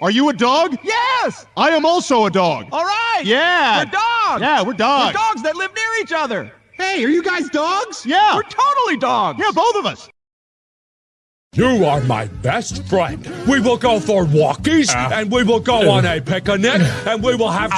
Are you a dog? Yes! I am also a dog. All right! Yeah. We're dogs! Yeah, we're dogs. We're dogs that live near each other! Hey, are you guys dogs? Yeah. We're totally dogs! Yeah, both of us. You are my best friend. We will go for walkies, ah. and we will go on a picnic, and we will have